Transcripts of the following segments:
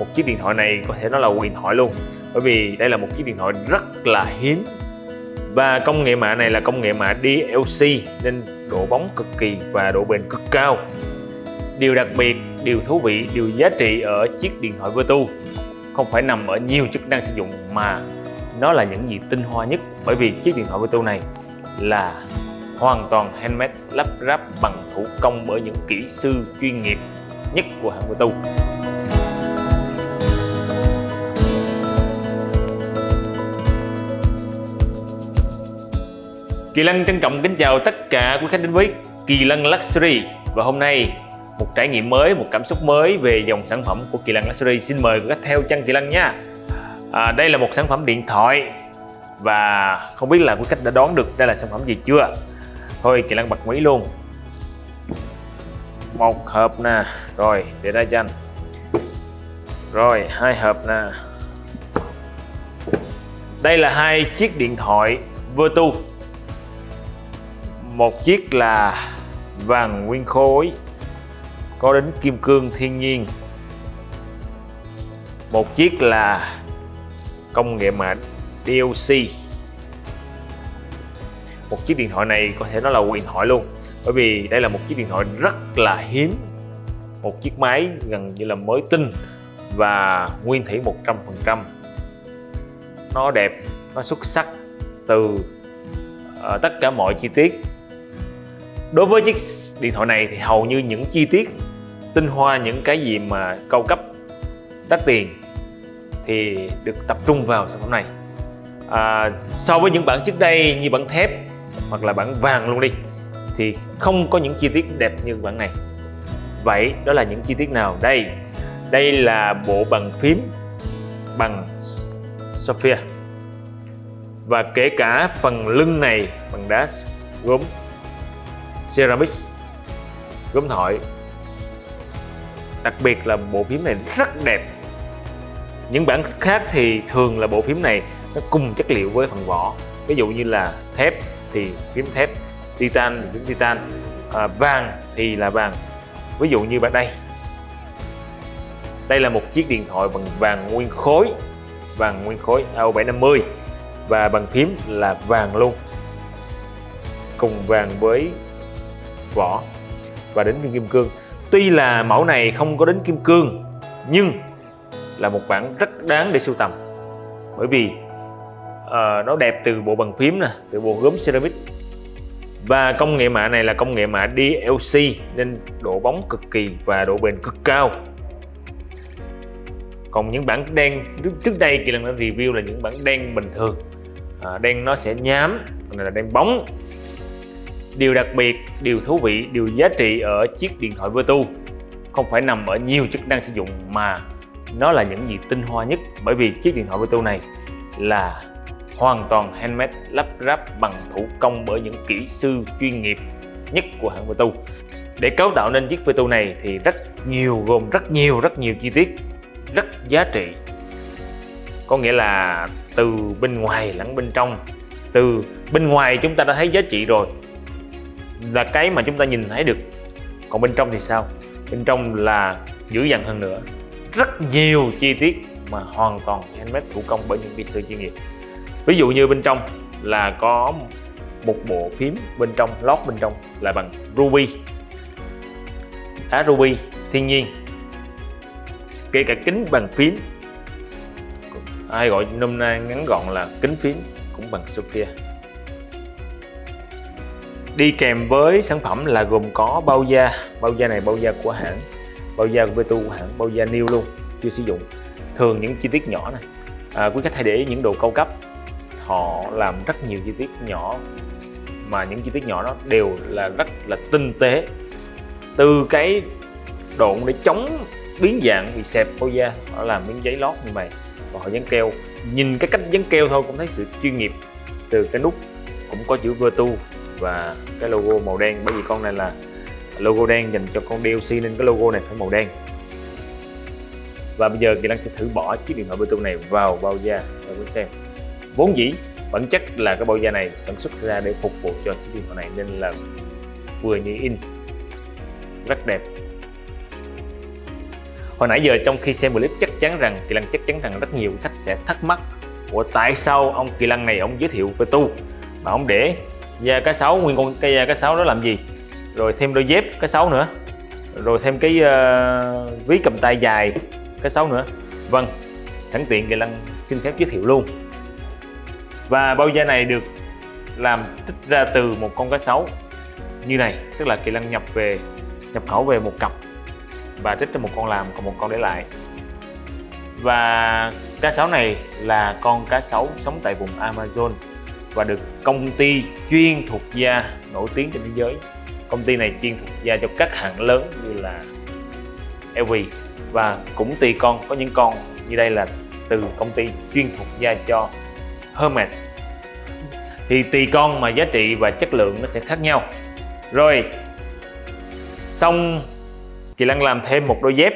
một chiếc điện thoại này có thể nói là huyền thoại luôn. Bởi vì đây là một chiếc điện thoại rất là hiếm. Và công nghệ mạ này là công nghệ mạ DLC nên độ bóng cực kỳ và độ bền cực cao. Điều đặc biệt, điều thú vị, điều giá trị ở chiếc điện thoại Vertu không phải nằm ở nhiều chức năng sử dụng mà nó là những gì tinh hoa nhất. Bởi vì chiếc điện thoại Vertu này là hoàn toàn handmade, lắp ráp bằng thủ công bởi những kỹ sư chuyên nghiệp nhất của hãng Vertu Kỳ Lân trân trọng kính chào tất cả quý khách đến với Kỳ Lân Luxury. Và hôm nay một trải nghiệm mới, một cảm xúc mới về dòng sản phẩm của Kỳ Lân Luxury. Xin mời quý khách theo chân Kỳ Lân nha. À, đây là một sản phẩm điện thoại. Và không biết là quý khách đã đoán được đây là sản phẩm gì chưa? Thôi Kỳ Lân bật mí luôn. Một hộp nè. Rồi để ra cho anh. Rồi hai hộp nè. Đây là hai chiếc điện thoại Vertu một chiếc là vàng nguyên khối có đến kim cương thiên nhiên. Một chiếc là công nghệ mạ DLC một chiếc điện thoại này có thể nói là quyền thoại luôn bởi vì đây là một chiếc điện thoại rất là hiếm. Một chiếc máy gần như là mới tinh và nguyên thủy 100% nó đẹp nó xuất sắc từ uh, tất cả mọi chi tiết đối với chiếc điện thoại này thì hầu như những chi tiết tinh hoa những cái gì mà cao cấp đắt tiền thì được tập trung vào sản phẩm này. À, so với những bản trước đây như bản thép hoặc là bản vàng luôn đi thì không có những chi tiết đẹp như bản này. Vậy đó là những chi tiết nào? Đây đây là bộ bàn phím bằng Sophia. Và kể cả phần lưng này bằng đá gốm ceramic gốm thỏi. Đặc biệt là bộ phím này rất đẹp. Những bản khác thì thường là bộ phím này nó cùng chất liệu với phần vỏ. Ví dụ như là thép thì phím thép titan thì phím titan à, vàng thì là vàng. Ví dụ như bạn đây. Đây là một chiếc điện thoại bằng vàng nguyên khối vàng nguyên khối AO750 và bằng phím là vàng luôn. Cùng vàng với vỏ và đến viên kim cương. Tuy là mẫu này không có đến kim cương nhưng là một bản rất đáng để sưu tầm. Bởi vì uh, nó đẹp từ bộ bàn phím nè từ bộ gốm ceramic. Và công nghệ mạ này là công nghệ mạ DLC nên độ bóng cực kỳ và độ bền cực cao. Còn những bản đen trước đây kỳ lần đã review là những bản đen bình thường. À, đen nó sẽ nhám này là đen bóng điều đặc biệt, điều thú vị, điều giá trị ở chiếc điện thoại Vertu không phải nằm ở nhiều chức năng sử dụng mà nó là những gì tinh hoa nhất bởi vì chiếc điện thoại Vertu này là hoàn toàn handmade, lắp ráp bằng thủ công bởi những kỹ sư chuyên nghiệp nhất của hãng Vertu để cấu tạo nên chiếc Vertu này thì rất nhiều, gồm rất nhiều rất nhiều chi tiết, rất giá trị. Có nghĩa là từ bên ngoài lẫn bên trong. Từ bên ngoài chúng ta đã thấy giá trị rồi là cái mà chúng ta nhìn thấy được. Còn bên trong thì sao? Bên trong là dữ dằn hơn nữa. Rất nhiều chi tiết mà hoàn toàn handmade thủ công bởi những kỹ sư chuyên nghiệp. Ví dụ như bên trong là có một bộ phím bên trong, lót bên trong là bằng ruby. Đá ruby, thiên nhiên. Kể cả kính bằng phím. Ai gọi nôm na ngắn gọn là kính phím cũng bằng Sophia đi kèm với sản phẩm là gồm có bao da. Bao da này bao da của hãng. Bao da của Vertu của hãng bao da new luôn chưa sử dụng. Thường những chi tiết nhỏ này. À, quý khách hãy để ý những đồ cao cấp. Họ làm rất nhiều chi tiết nhỏ mà những chi tiết nhỏ đó đều là rất là tinh tế. Từ cái độn để chống biến dạng bị xẹp bao da họ làm miếng giấy lót như vậy và họ dán keo. Nhìn cái cách dán keo thôi cũng thấy sự chuyên nghiệp. Từ cái nút cũng có chữ Vertu và cái logo màu đen. Bởi vì con này là logo đen dành cho con DLC nên cái logo này phải màu đen. Và bây giờ Kỳ Lăng sẽ thử bỏ chiếc điện thoại Bluetooth này vào bao da cho quý xem. Vốn dĩ, bản chất là cái bao da này sản xuất ra để phục vụ cho chiếc điện thoại này nên là vừa như in, rất đẹp. Hồi nãy giờ trong khi xem clip chắc chắn rằng Kỳ Lăng chắc chắn rằng rất nhiều khách sẽ thắc mắc của tại sao ông Kỳ Lăng này ông giới thiệu về tu mà ông để da cá sấu nguyên con cây da cá sấu đó làm gì? Rồi thêm đôi dép cá sấu nữa. Rồi thêm cái uh, ví cầm tay dài cá sấu nữa. Vâng sẵn tiện Kỳ Lăng xin phép giới thiệu luôn. Và bao da này được làm tích ra từ một con cá sấu như này. Tức là Kỳ Lăng nhập về nhập khẩu về một cặp và trích cho một con làm còn một con để lại. Và cá sấu này là con cá sấu sống tại vùng Amazon và được công ty chuyên thuộc da nổi tiếng trên thế giới. Công ty này chuyên thuộc da cho các hãng lớn như là LV và cũng tùy con, có những con như đây là từ công ty chuyên thuộc da cho Hermes. Thì tùy con mà giá trị và chất lượng nó sẽ khác nhau. Rồi, xong, Kỳ Lăng làm thêm một đôi dép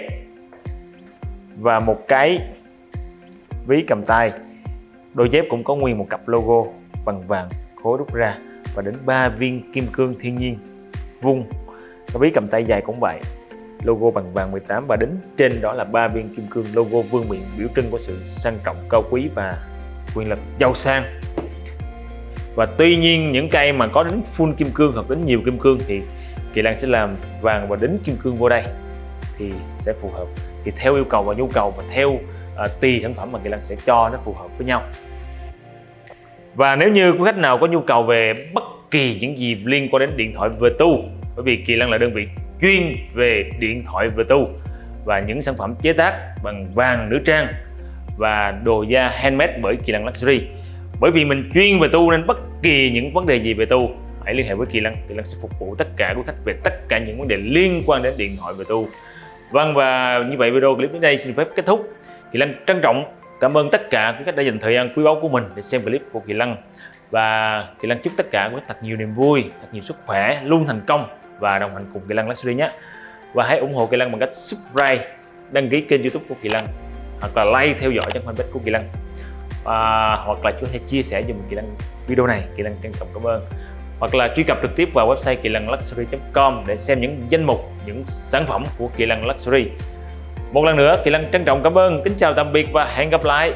và một cái ví cầm tay. Đôi dép cũng có nguyên một cặp logo bằng vàng khối rút ra và đến ba viên kim cương thiên nhiên vung. Cái ví cầm tay dài cũng vậy logo bằng vàng 18 và đến trên đó là ba viên kim cương logo vương miện biểu trưng của sự sang trọng cao quý và quyền lực giàu sang. Và tuy nhiên những cây mà có đến full kim cương hoặc đến nhiều kim cương thì Kỳ Lan sẽ làm vàng và đính kim cương vô đây thì sẽ phù hợp. Thì theo yêu cầu và nhu cầu và theo uh, tùy sản phẩm mà Kỳ Lan sẽ cho nó phù hợp với nhau và nếu như quý khách nào có nhu cầu về bất kỳ những gì liên quan đến điện thoại Vertu tu, bởi vì Kỳ Lân là đơn vị chuyên về điện thoại Vertu tu và những sản phẩm chế tác bằng vàng, nữ trang và đồ da handmade bởi Kỳ Lân Luxury. Bởi vì mình chuyên về tu nên bất kỳ những vấn đề gì về tu, hãy liên hệ với Kỳ Lân. Kỳ Lân sẽ phục vụ tất cả quý khách về tất cả những vấn đề liên quan đến điện thoại về tu. Vâng và như vậy video clip đến đây xin phép kết thúc. Kỳ Lân trân trọng cảm ơn tất cả quý khách đã dành thời gian quý báu của mình để xem clip của Kỳ Lân và Kỳ Lân chúc tất cả quý khách thật nhiều niềm vui, thật nhiều sức khỏe, luôn thành công và đồng hành cùng Kỳ Lân Luxury nhé. Và hãy ủng hộ Kỳ Lân bằng cách subscribe, đăng ký kênh youtube của Kỳ Lân hoặc là like theo dõi trang fanpage của Kỳ Lân à, hoặc là có thể chia sẻ dùm Kỳ Lân video này Kỳ Lân trân trọng cảm ơn. Hoặc là truy cập trực tiếp vào website kỳ lân luxury.com để xem những danh mục những sản phẩm của kỳ lân luxury một lần nữa, kỳ Lăng trân trọng cảm ơn. Kính chào tạm biệt và hẹn gặp lại.